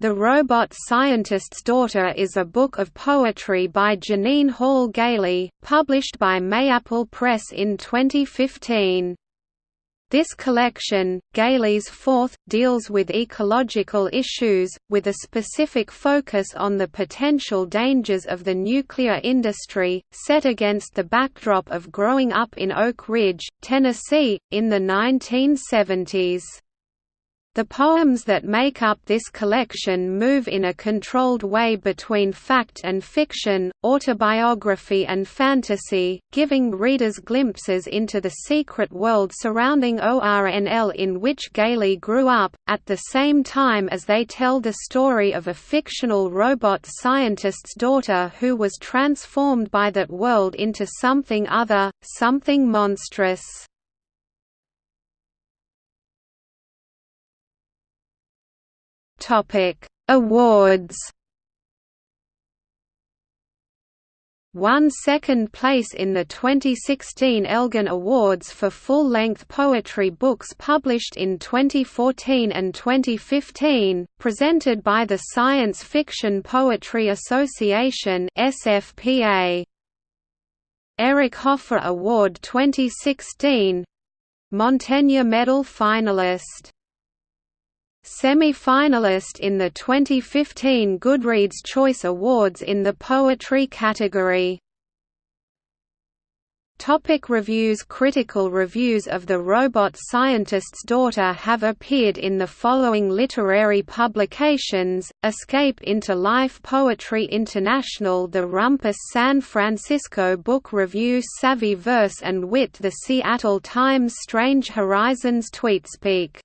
The Robot Scientist's Daughter is a book of poetry by Jeannine Hall Gailey, published by Mayapple Press in 2015. This collection, Gailey's fourth, deals with ecological issues, with a specific focus on the potential dangers of the nuclear industry, set against the backdrop of growing up in Oak Ridge, Tennessee, in the 1970s. The poems that make up this collection move in a controlled way between fact and fiction, autobiography and fantasy, giving readers glimpses into the secret world surrounding ORNL in which Gailey grew up, at the same time as they tell the story of a fictional robot scientist's daughter who was transformed by that world into something other, something monstrous. Topic: Awards. Won second place in the 2016 Elgin Awards for full-length poetry books published in 2014 and 2015, presented by the Science Fiction Poetry Association (SFPA). Eric Hoffer Award 2016 Montaigne Medal finalist Semi-finalist in the 2015 Goodreads Choice Awards in the Poetry category. Topic reviews Critical reviews of The Robot Scientist's Daughter have appeared in the following literary publications, Escape into Life Poetry International The Rumpus San Francisco Book Review Savvy Verse and Wit The Seattle Times Strange Horizons Tweetspeak